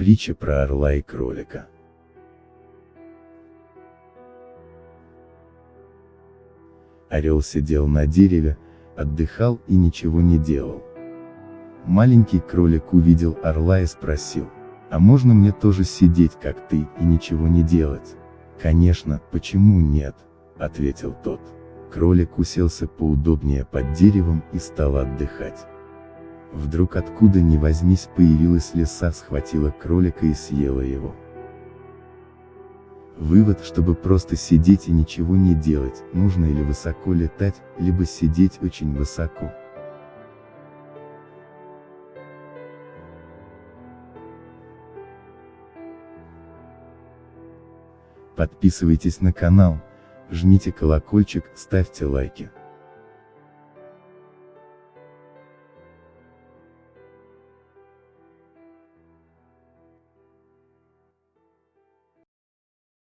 Притча про орла и кролика. Орел сидел на дереве, отдыхал и ничего не делал. Маленький кролик увидел орла и спросил, а можно мне тоже сидеть как ты и ничего не делать? Конечно, почему нет, ответил тот. Кролик уселся поудобнее под деревом и стал отдыхать. Вдруг откуда ни возьмись появилась лиса схватила кролика и съела его. Вывод, чтобы просто сидеть и ничего не делать, нужно или высоко летать, либо сидеть очень высоко. Подписывайтесь на канал, жмите колокольчик, ставьте лайки.